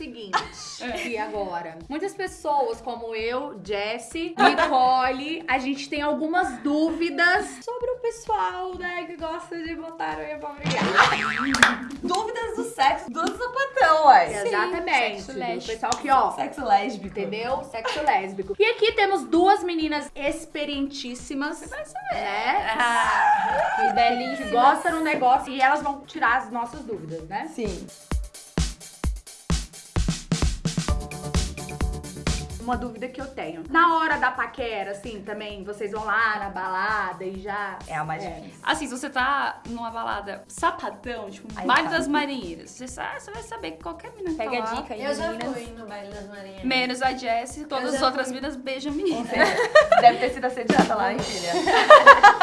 seguinte. e agora? Muitas pessoas, como eu, Jessie, Nicole, a gente tem algumas dúvidas sobre o pessoal, né, que gosta de botar unha pra. Dúvidas do sexo do sapatão, ué. Exatamente. sexo do lésbico. pessoal que, ó, Sexo lésbico. Entendeu? Sexo lésbico. E aqui temos duas meninas experientíssimas, né? Que belíssima. Que gostam do negócio e elas vão tirar as nossas dúvidas, né? Sim. Uma dúvida que eu tenho. Na hora da paquera, assim, também, vocês vão lá na balada e já... É a mais É. difícil. Assim, se você tá numa balada sapatão, tipo, Aí baile tá. das marinheiras, você, sabe, você vai saber que qualquer menina Pega tá a dica aí, Eu já meninas. fui no baile das marinhas. Menos a Jessie, todas as outras fui. meninas beijam menina. Deve ter sido assediada lá, hein, filha?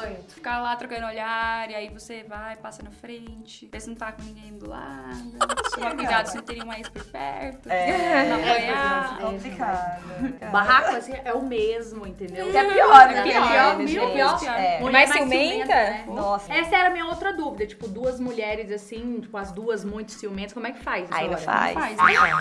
Muito. Ficar lá trocando olhar, e aí você vai, passa na frente, vê se não tá com ninguém do lado. Toma cuidado se não tem nenhum ex por perto. É, não é apoiar. complicado. Barraco, assim, é o mesmo, entendeu? Que é pior, né? É Que pior, né, mil gente? pior. É. Mulher Mais ciumenta? né? Nossa. Essa era a minha outra dúvida. Tipo, duas mulheres assim, tipo, as duas muito ciumentas, como é que faz? Aí não faz. faz,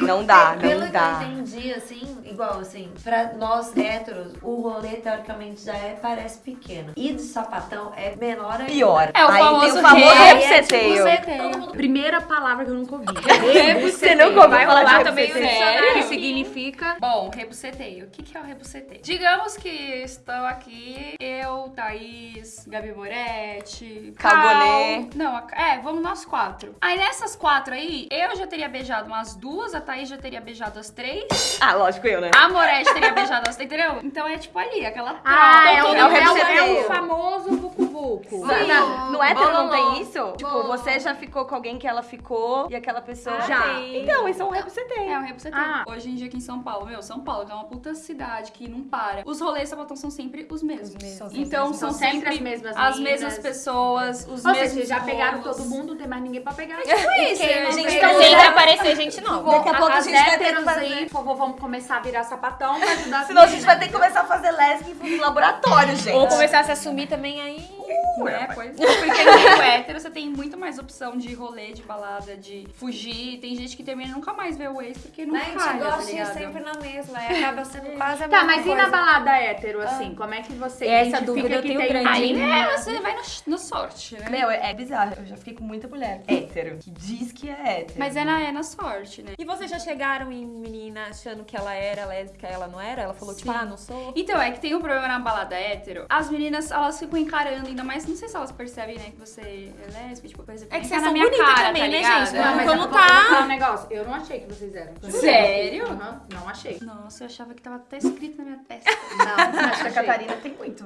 Não dá, Pelo não que dá. eu entendi, assim, igual assim, pra nós héteros, o rolê teoricamente já é, parece pequeno. E de sapatão é menor ainda. Pior. É o Aí tem famoso o famoso Aí é, tipo, rebuceteio. mundo Primeira palavra que eu nunca ouvi. Você nunca ouviu Vai falar de rebuceteio? sério? Que significa... Bom, rebuceteio. O que, que é o rebuceteio? Digamos que estou aqui, eu, Thaís, Gabi Moretti, Calbolê. Cal. Não, é, vamos nós quatro. Aí nessas quatro aí, eu já teria beijado umas duas, a Thaís já teria beijado as três, Ah, lógico, eu, né? a Moretti teria beijado as três, entendeu? Então é tipo ali, aquela troca. Ah, é o, todo é o, é o, rebuceteio. Famoso vucu-vucu. Não, não, no hétero não tem isso? Tipo, você já ficou com alguém que ela ficou e aquela pessoa Já. tem. Então, isso é um rebuceteio. É, o rebuceteio. Ah. Hoje em dia aqui em São Paulo, meu, São Paulo que é uma puta cidade que não para. Os rolês sapatão são sempre os mesmos. São sempre então São são sempre sempre as mesmas as meninas. mesmas pessoas, os Ou mesmos seja, já pegaram rolos. todo mundo, não tem mais ninguém pra pegar. Tipo isso, a gente tá Tem sempre que aparecer gente nova. Daqui a pouco a gente vai ter que héteros fazer- aí, por favor, vamos começar a virar sapatão pra ajudar Senão a gente vai ter que começar a fazer lésbica em laboratório, gente. Ou começar a se assumir também aí. Né, coisa. Porque no meio hétero você tem muito mais opção de rolê, de balada, de fugir. Tem gente que termina e nunca mais vê o ex porque não Mas a gente tá gosta de ir ligado? sempre na mesma, aí acaba sendo quase a Tá, mesma mas e coisa. na balada hétero, assim? Como é que você Essa dúvida eu tenho tem grande. Aí é, você vai no, no sorte, né? Meu, é bizarro. Eu já fiquei com muita mulher hétero que diz que é hétero. Mas é na, é na sorte, né? E vocês já chegaram em menina achando que ela era lésbica e ela não era? Ela falou, tipo, Sim. ah, não sou. Então, é que tem um problema na balada hétero. As meninas, elas ficam encarando, ainda mais, não sei se elas percebem, né, que você é lésbica, tipo, por exemplo, É que vocês na são minha bonitas cara, também, tá né, ligado? gente? Não, mas Como eu vou tá? falar um negócio. Eu não achei que vocês eram. Sério? Aham, não achei. Nossa, eu achava que tava até escrito na minha testa, Não, Acho que a. Catarina tem muito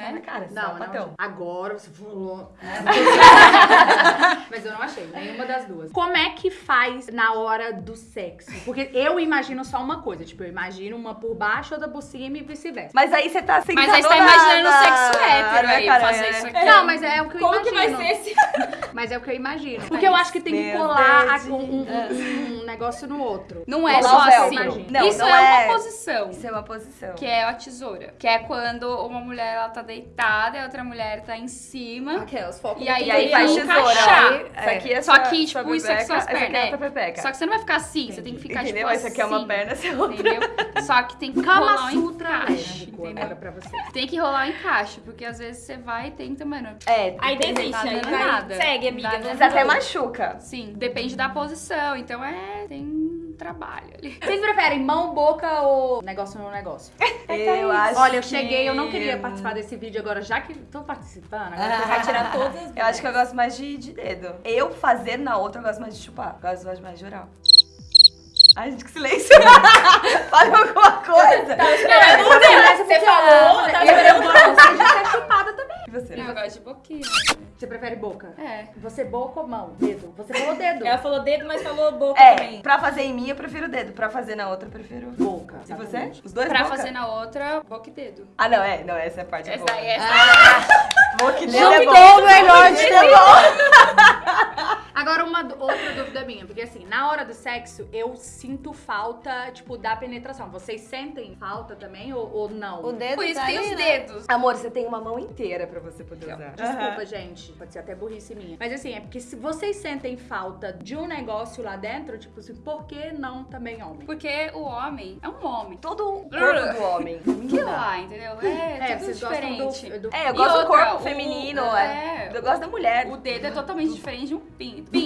né? na cara, Não, sapatão. não. Agora você falou. né? Mas eu não achei, nenhuma das duas. Como é que faz na hora do sexo? Porque eu imagino só uma coisa. Tipo, eu imagino uma por baixo, outra por cima e vice-versa. Mas aí você tá sentado Mas aí você tá na- imaginando na- sexo hétero na aí, cara, fazer é. isso aqui. Não, mas é o que eu Como que imagino. vai ser esse? Mas é o que eu imagino. Porque eu acho que tem que colar a- um, um- um negócio no outro. Não é só o assim. Não, Isso não é, é- uma posição. Isso é uma posição. Que é a tesoura. Que é quando uma mulher ela tá deitada e a outra mulher tá em cima. Aquelas focos. E aí, E aí tem faz que tesoura. encaixar. Aí, Isso aqui é Só sua- que, sua tipo, isso aqui são as Essa é pernas. outra pepeca. Só que você não vai ficar assim, você tem que ficar Entendeu? tipo Essa aqui é uma assim, perna, essa é outra. Entendeu? Só que tem que Kama rolar um encaixe, entendeu? pra você. Tem que rolar um encaixe, porque às vezes você vai e tenta, mano. É, Aí tem- desiste, Tá aí nada. Segue, amiga. Às vezes até machuca. Sim, depende da posição. Então é. Tem trabalho ali. Vocês preferem mão, boca ou negócio no negócio? Eu acho Olha, eu que- cheguei, eu não queria participar desse vídeo agora, já que tô participando. Agora Você vai tirar todas as Eu acho que eu gosto mais de, de dedo. Eu fazer na outra, eu gosto mais de chupar. Eu gosto mais de oral. Ai, gente, que silêncio. Fala alguma coisa. Você falou, tá eu, eu gosto de ser chupada também. E você? Eu gosto de boquinha. Você prefere boca? É. Você boca ou mão? Dedo? Você falou dedo. Ela falou dedo, mas falou boca É, também. pra fazer em mim eu prefiro dedo. Pra fazer na outra eu prefiro Boca. E você? Os dois Pra boca? fazer na outra, boca e dedo. Ah, não, é. Não, essa é a parte Essa boa. é. Boca e dedo é bom. Juntou o melhor Boca e dedo é bom. Agora, uma outra dúvida minha, porque assim, na hora do sexo, eu sinto falta, tipo, da penetração. Vocês sentem falta também ou, ou não? O dedo Por isso tá tem os né? dedos. Amor, você tem uma mão inteira pra você poder usar. Desculpa, gente. Pode ser até burrice minha. Mas assim, é porque se vocês sentem falta de um negócio lá dentro, tipo assim, por que não também homem? Porque o homem é um homem. Todo o corpo do homem. Que lá, entendeu? É, É, tudo vocês diferente. gostam do... do... É, eu gosto do outra, corpo o- feminino, é. é. Eu gosto da mulher. O dedo é totalmente diferente de um pinto. Pinto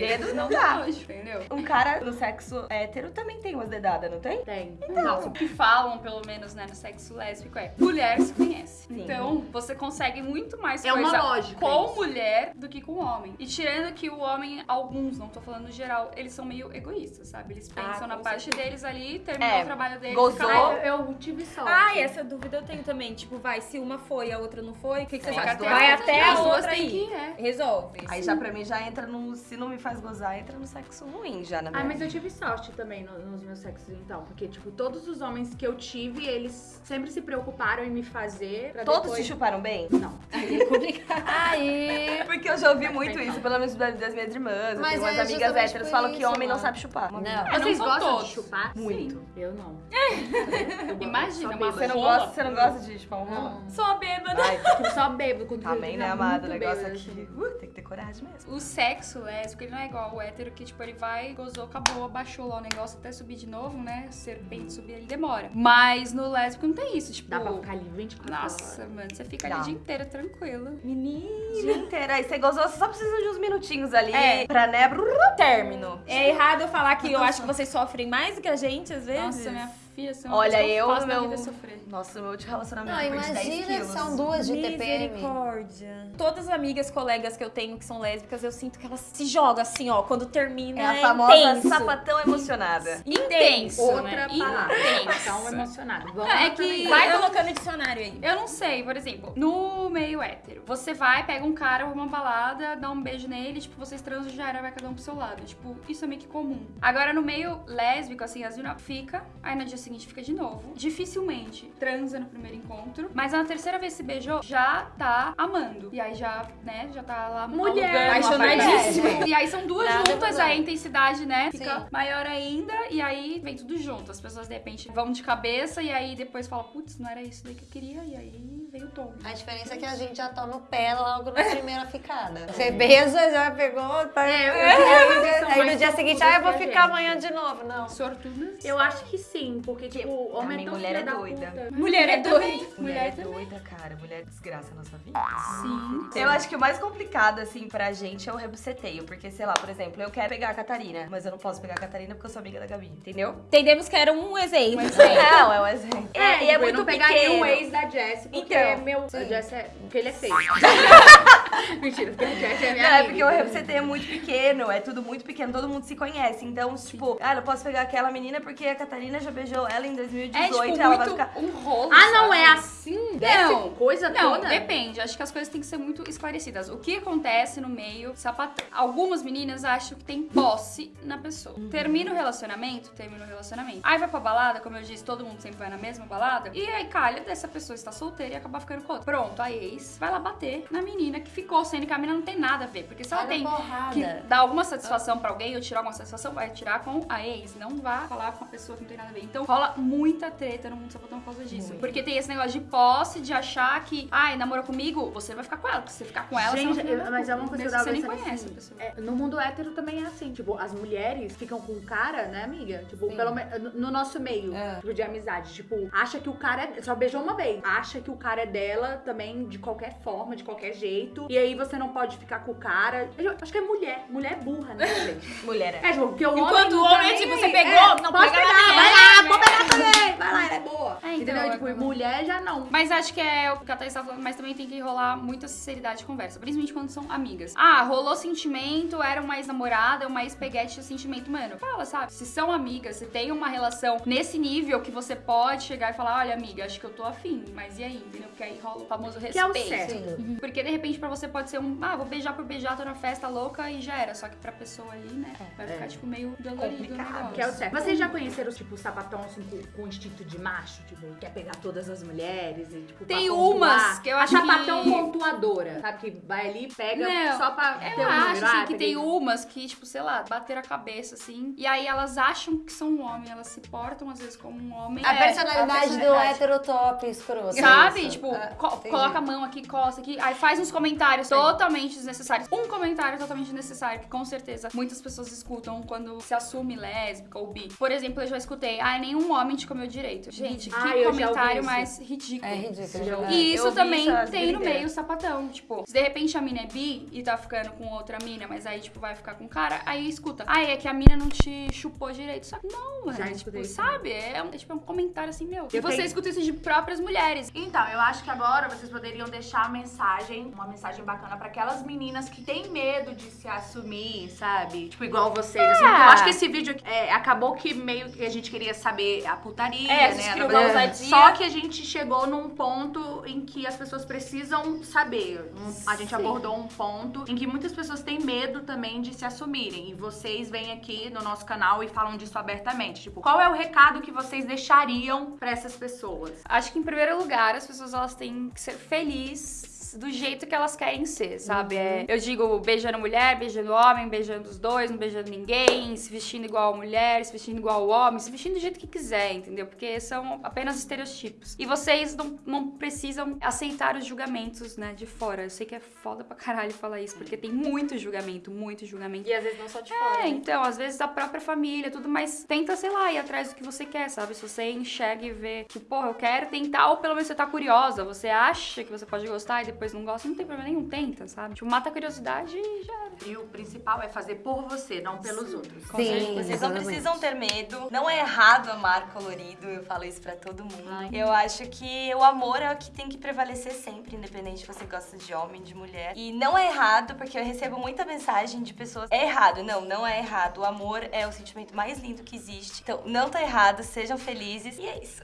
Dedo não dá entendeu? Um cara no sexo hétero também tem umas dedadas, não tem? Tem. Não, o que falam, pelo menos, né, no sexo lésbico é mulher se conhece. Sim. Então, você consegue muito mais É uma coisa lógica com isso. mulher do que com homem. E tirando que o homem, alguns, não tô falando no geral, eles são meio egoístas, sabe? Eles pensam na com parte deles ali, terminou É, o trabalho deles. gozou. Ah, eu, eu tive sorte. Ah, e essa dúvida eu tenho também. Tipo, vai, se uma foi e a outra não foi, o que, que você faz? Vai até As a outra aí. que é. Resolve. Aí já pra mim já entra no. Se não me faz gozar, entra no sexo ruim já, na minha Ah, mas eu tive sorte também no- nos meus sexos, então. Porque, tipo, todos os homens que eu tive, eles sempre se preocuparam em me fazer pra Todos depois... te chuparam bem? Não. Aí é complicado. Aí. Porque eu já ouvi Mas muito isso, pelo menos das minhas irmãs. Mas umas é amigas por falam que homem não mano. sabe chupar. Não. É, Vocês não são gostam todos. de chupar? Muito. Sim. Eu não. Eu Imagina, uma Você não, gosta, você não gosta de chupar um rola? Só bêbada. Vai, Eu só bebo quando Amém, eu né, amado? O negócio aqui. assim. Uh, tem que ter coragem mesmo. O sexo ele não é igual o hétero, que tipo, ele vai, gozou, acabou, abaixou lá o negócio até subir de novo, né? Serpente subir, ele demora. Mas no lésbico não tem isso, tipo... Dá pra ficar ali 24 horas. Nossa, mano, você fica Dá. ali o dia inteiro tranquilo. Menina. Dia inteiro. Aí você gozou, você só precisa de uns minutinhos ali É. pra, né? brrr, Término. É errado eu falar que eu acho que vocês sofrem mais do que a gente, às vezes. Nossa, minha filha, você não Olha, eu, faço na meu- vida é sofrer. Nossa, o meu de relacionamento Não, foi de 10 imagina, quilos. são duas de TPM. Misericórdia. Todas as amigas, colegas que eu tenho que são lésbicas, eu sinto que elas se jogam assim, ó, quando termina. É a famosa intenso. sapatão emocionada. Intenso, Outra né? palavra. Intenso. Tão emocionado. Vamos é lá que-. Vai Eu- colocando o dicionário aí. Eu não sei, por exemplo, no meio hétero, você vai, pega um cara, uma balada, dá um beijo nele, tipo, vocês transam já era, vai cada um pro seu lado. Tipo, isso é meio que comum. Agora, no meio lésbico, assim, as meninas fica, aí no dia seguinte fica de novo. Dificilmente transa no primeiro encontro, mas na terceira vez que se beijou, já tá amando. E aí já, né, já tá lá Mulher, apaixonadíssima. E aí são duas Nada juntas, aí a intensidade, né, fica Sim. maior ainda, e aí vem tudo junto. As pessoas, de repente, vão de cabeça, e aí depois falam, putz, não era isso daí que eu queria, e aí vem o tom. A diferença é que a gente já toma o pé logo na primeira ficada. Você beija, já pegou, tá? É, eu- eu- eu- Aí no dia seguinte, ah, eu vou ficar gente. amanhã de novo. Não. Sortudas. Eu acho que sim, porque, tipo, o homem Também é tão mulher é da doida. puta. Mulher é doida. Mulher Mulher é também. doida, cara. Mulher desgraça a nossa vida. Sim. Eu acho que o mais complicado, assim, pra gente é o rebuceteio. Porque, sei lá, por exemplo, eu quero pegar a Catarina, mas eu não posso pegar a Catarina porque eu sou amiga da Gabi, entendeu? Entendemos que era um exemplo. Não, é um exemplo. É, e é tipo, eu muito não pegaria pequeno. um ex da Jessie, porque Então. meu... A Jessie é... Porque ele é feio. Mentira, porque a Jessie é minha Não, é amiga. porque o rebuceteio é muito pequeno, é tudo muito pequeno, todo mundo se conhece. Então, tipo, ah, eu posso pegar aquela menina porque a Catarina já beijou ela em É 2018 tipo ela vai ficar. um rolo. Ah, não sabe? é assim? Dessa Não. coisa Não, toda? depende. Acho que as coisas têm que ser muito esclarecidas. O que acontece no meio sapatão? Algumas meninas acham que tem posse na pessoa. Termina o relacionamento, termina o relacionamento. Aí vai pra balada, como eu disse, todo mundo sempre vai na mesma balada. E aí calha dessa pessoa estar solteira e acabar ficando com outra. Pronto, a ex vai lá bater na menina que ficou, sendo que a menina não tem nada a ver. Porque se ela na tem porrada. que dar alguma satisfação pra alguém ou tirar alguma satisfação, vai tirar com a ex. Não vá falar com a pessoa que não tem nada a ver. Então rola muita treta no mundo sapatão por causa disso. Porque tem esse negócio de posse, de achar que, ai, namorou comigo, você vai ficar com ela. Porque se você ficar com ela, Gente, você não eu- mas é uma coisa que eu você nem conhece assim, a pessoa. é, no mundo hétero também é assim, tipo, as mulheres ficam com o cara, né, amiga? Tipo, pelo menos no- no nosso meio, É. tipo, de amizade. Tipo, acha que o cara é. Só beijou uma vez. Acha que o cara é dela também de qualquer forma, de qualquer jeito. E aí você não pode ficar com o cara. Eu acho que é mulher. Mulher é burra, né, gente? Mulher é. É, tipo, porque o Enquanto homem. o não homem tá é tipo, aí. você pegou, É, não pode pega pegar, na vai lá, vou pegar também. Vai lá, ela é boa. É, então, Entendeu? é tipo, como- mulher já não. Mas acho que é o que a Thaís tá falando, mas também tem que rolar muita sinceridade de conversa. Principalmente quando são amigas. Ah, rolou sentimento, era uma ex-namorada, uma ex-peguete de sentimento. Mano, fala, sabe? Se são amigas, se tem uma relação nesse nível que você pode chegar e falar, olha, amiga, acho que eu tô afim. Mas e aí, entendeu? Porque aí rola o famoso Que é o respeito. certo. Sim. Porque de repente pra você você pode ser um, ah, vou beijar por beijar, tô na festa louca e já era. Só que pra pessoa ali, né, vai ficar, tipo, meio dolorido o negócio. Que é o certo. Vocês já conheceram, tipo, sapatão assim, com, com instinto de macho? Tipo, quer pegar todas as mulheres e, tipo, Tem umas que eu A acho que- sapatão pontuadora, sabe? Que vai ali e pega Não, só pra ter Eu um acho, número. assim, Ah, que tem umas que, tipo, sei lá, bateram a cabeça, assim, e aí elas acham que são um homem, elas se portam, às vezes, como um homem. A É, personalidade do personalidade. hétero top escroto. Sabe? Isso. Tipo, Ah, co- entendi. coloca a mão aqui, costa aqui, aí faz uns comentários totalmente desnecessários. Um comentário totalmente desnecessário, que com certeza muitas pessoas escutam quando se assume lésbica ou bi. Por exemplo, eu já escutei, ah, nenhum homem te comeu direito. Gente, Ah, que e-mail isso. mais ridículo. É ridículo. Né? E isso também tem no meio sapatão. Tipo, se de repente a mina é bi e tá ficando com outra mina, mas aí, tipo, vai ficar com o cara, aí escuta. Ah, é que a mina não te chupou direito. Só que não, mano. Já tipo, escutei isso sabe? É um, é, tipo, um comentário assim, meu. E você tenho- escuta isso de próprias mulheres. Então, eu acho que agora vocês poderiam deixar a mensagem, uma mensagem bacana pra aquelas meninas que têm medo de se assumir, sabe? Tipo, igual vocês, assim. porque Eu acho que esse vídeo é, acabou que meio que a gente queria saber a putaria, É, a né? gente uma ousadia. Só que a gente chegou num ponto em que as pessoas precisam saber. Um- a gente abordou um ponto em que muitas pessoas têm medo também de se assumirem. E vocês vêm aqui no nosso canal e falam disso abertamente. Tipo, qual é o recado que vocês deixariam pra essas pessoas? Acho que em primeiro lugar as pessoas elas têm que ser felizes do jeito que elas querem ser, sabe? É, eu digo beijando mulher, beijando homem, beijando os dois, não beijando ninguém, se vestindo igual a mulher, se vestindo igual ao homem, se vestindo do jeito que quiser, entendeu? Porque são apenas estereotipos. E vocês não, não precisam aceitar os julgamentos, né, de fora. Eu sei que é foda pra caralho falar isso, porque tem muito julgamento, muito julgamento. E às vezes não só de fora. É, né? então, às vezes a própria família, tudo, mas tenta, sei lá, ir atrás do que você quer, sabe? Se você enxerga e vê que, porra, eu quero tentar, ou pelo menos você tá curiosa, você acha que você pode gostar e depois não gosta, não tem problema nenhum, tenta, sabe? Tipo, mata a curiosidade e já era. E o principal é fazer por você, não pelos outros. Sim, Vocês não precisam ter medo. Não é errado amar colorido, eu falo isso pra todo mundo. Eu acho que o amor é o que tem que prevalecer sempre, independente se você gosta de homem, de mulher. E não é errado, porque eu recebo muita mensagem de pessoas. É errado. Não, não é errado. O amor é o sentimento mais lindo que existe. Então, não tá errado, sejam felizes. E é isso.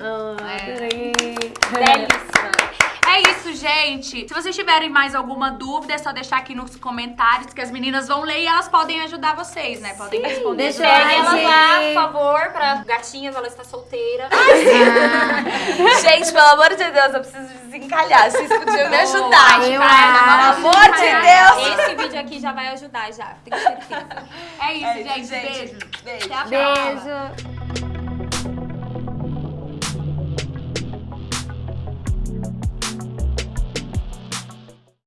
Ah, adorei. Belíssima. É isso, gente. Se vocês tiverem mais alguma dúvida, é só deixar aqui nos comentários que as meninas vão ler e elas podem ajudar vocês, né? Podem responder. Deixa ela lá, gente. por favor, pra gatinhas, ela está solteira. Gente, pelo amor de Deus, eu preciso desencalhar. Vocês podiam me ajudar. eu Pelo acho. amor de Deus. Esse vídeo aqui já vai ajudar, já. Tenho certeza. É isso, É isso, gente. gente. Beijo. Beijo. Até a próxima. Beijo.